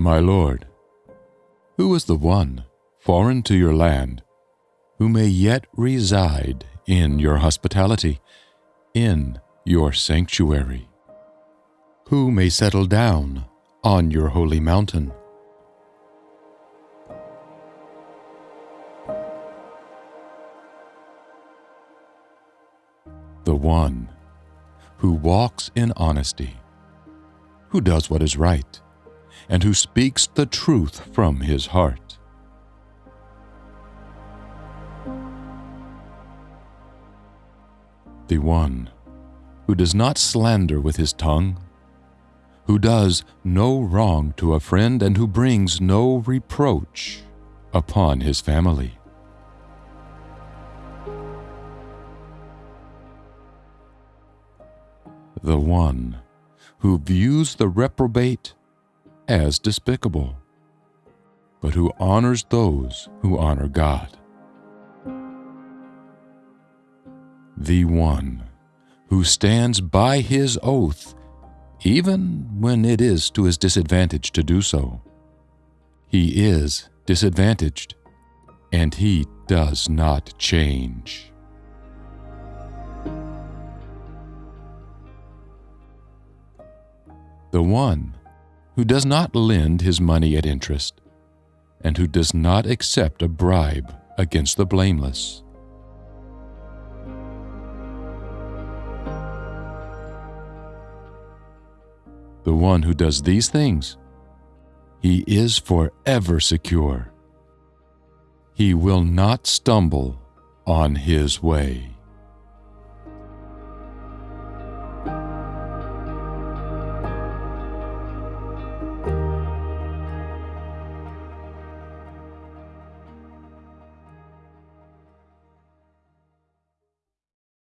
My lord, who is the one, foreign to your land, who may yet reside in your hospitality, in your sanctuary? Who may settle down on your holy mountain? The one who walks in honesty, who does what is right, and who speaks the truth from his heart. The one who does not slander with his tongue, who does no wrong to a friend, and who brings no reproach upon his family. The one who views the reprobate as despicable, but who honors those who honor God. The one who stands by his oath even when it is to his disadvantage to do so. He is disadvantaged, and he does not change. The one who does not lend his money at interest, and who does not accept a bribe against the blameless. The one who does these things, he is forever secure. He will not stumble on his way.